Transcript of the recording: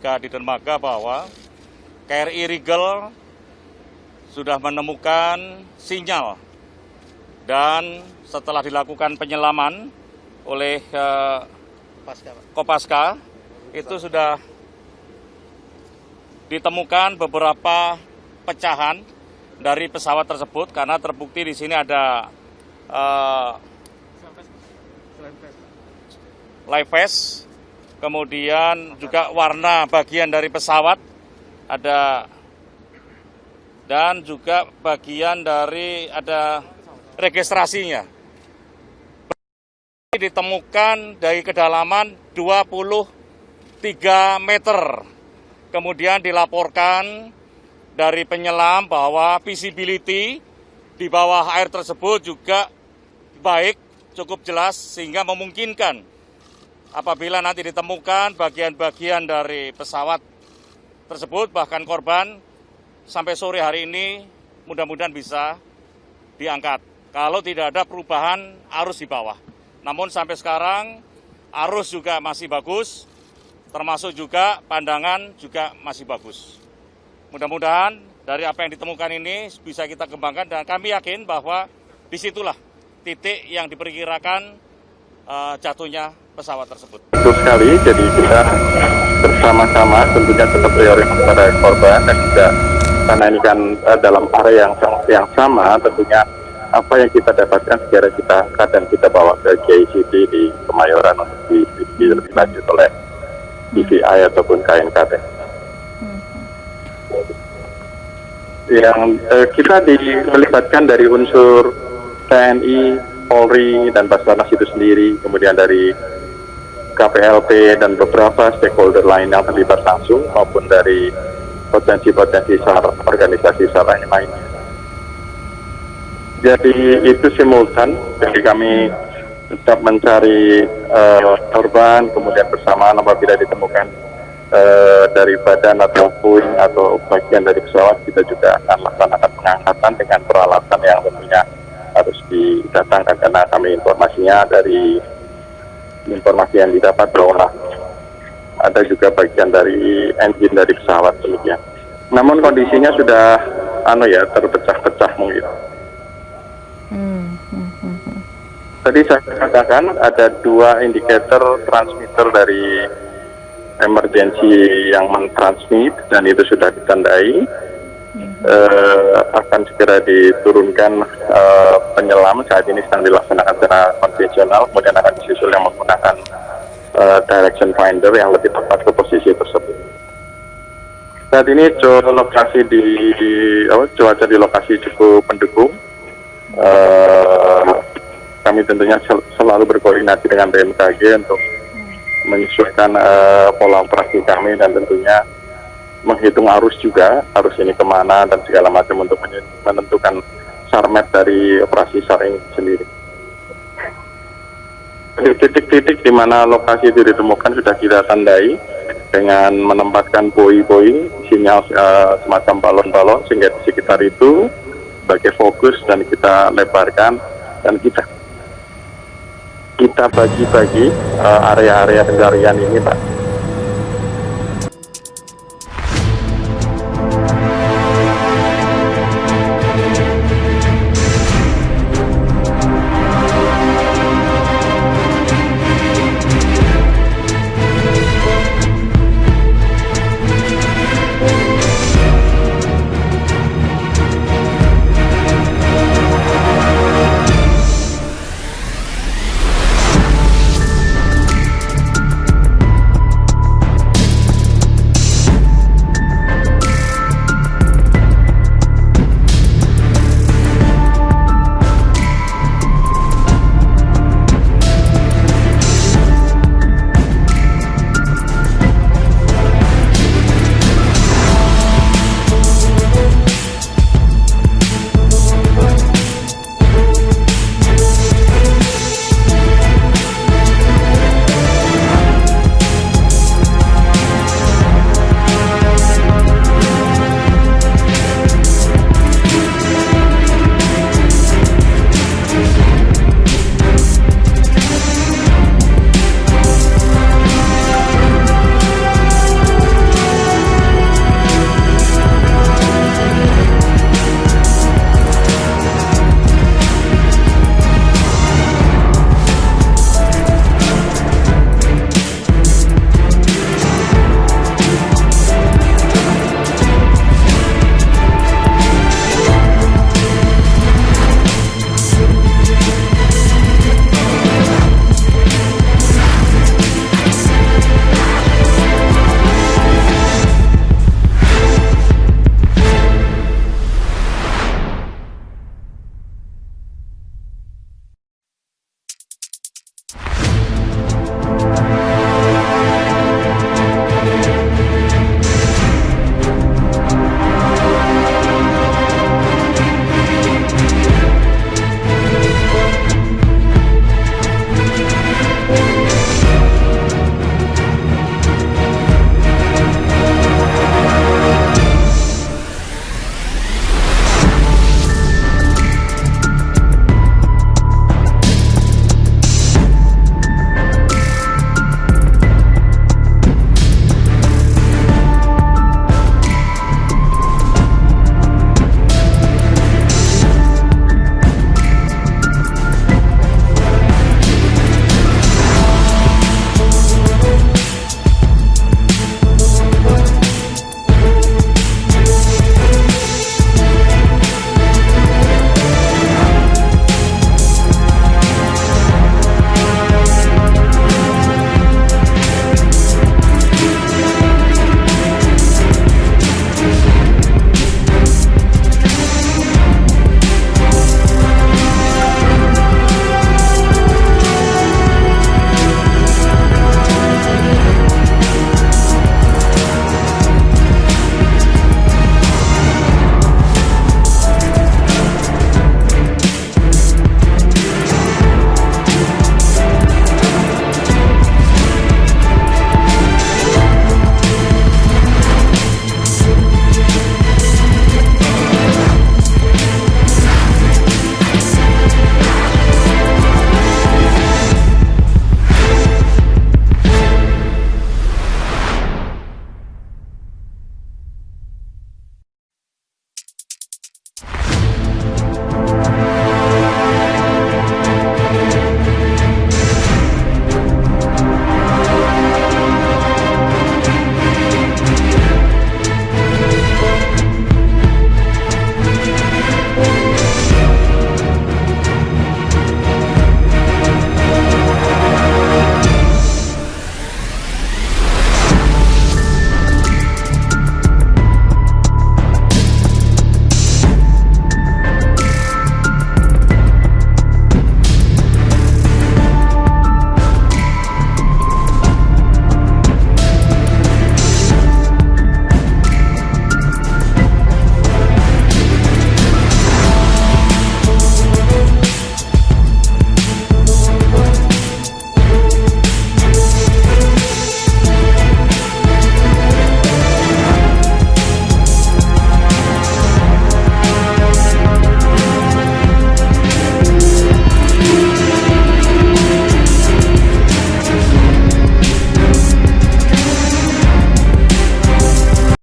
ketika di dermaga bahwa KRI Rigel sudah menemukan sinyal dan setelah dilakukan penyelaman oleh uh, Kopaska itu sudah ditemukan beberapa pecahan dari pesawat tersebut karena terbukti di sini ada uh, live vest, kemudian juga warna bagian dari pesawat ada dan juga bagian dari ada registrasinya. Ditemukan dari kedalaman 23 meter. Kemudian dilaporkan dari penyelam bahwa visibility di bawah air tersebut juga baik, cukup jelas sehingga memungkinkan apabila nanti ditemukan bagian-bagian dari pesawat tersebut bahkan korban sampai sore hari ini mudah-mudahan bisa diangkat kalau tidak ada perubahan arus di bawah. Namun sampai sekarang arus juga masih bagus, termasuk juga pandangan juga masih bagus. Mudah-mudahan dari apa yang ditemukan ini bisa kita kembangkan dan kami yakin bahwa di situlah titik yang diperkirakan uh, jatuhnya pesawat tersebut. Betul sekali, jadi kita bersama-sama tentunya tetap prioritas pada korban dan juga karena ini kan uh, dalam area yang yang sama tentunya apa yang kita dapatkan segera kita angkat dan kita bawa ke KICT di Kemayoran untuk di, di, di lebih lanjut oleh DVI ataupun KNKT. Yang eh, kita dilibatkan dari unsur TNI, Polri, dan Basarnas itu sendiri, kemudian dari KPLP dan beberapa stakeholder lain yang terlibat langsung maupun dari potensi-potensi organisasi SAR lainnya. Jadi itu simultan, jadi kami tetap mencari uh, korban, kemudian bersamaan apabila ditemukan uh, dari badan atau puing atau bagian dari pesawat, kita juga akan laksanakan pengangkatan dengan peralatan yang didatangkan karena kami informasinya dari informasi yang didapat bahwa ada juga bagian dari engine dari pesawat demikian. Namun kondisinya sudah anu ya terpecah-pecah mungkin. Tadi saya katakan ada dua indikator transmitter dari emergensi yang mentransmit dan itu sudah ditandai. Uh, akan segera diturunkan uh, penyelam. Saat ini sedang dilaksanakan secara konvensional. Kemudian akan disusul yang menggunakan uh, direction finder yang lebih tepat ke posisi tersebut. Saat ini lokasi di oh, cuaca di lokasi cukup mendukung. Uh, kami tentunya sel selalu berkoordinasi dengan BMKG untuk menyesuaikan uh, pola operasi kami dan tentunya menghitung arus juga, arus ini ke mana dan segala macam untuk menentukan sarmet dari operasi SAR ini sendiri. Titik-titik di mana lokasi itu ditemukan sudah kita tandai dengan menempatkan boi-boi, sinyal uh, semacam balon-balon sehingga di sekitar itu sebagai fokus dan kita lebarkan dan kita kita bagi-bagi uh, area-area pencarian ini Pak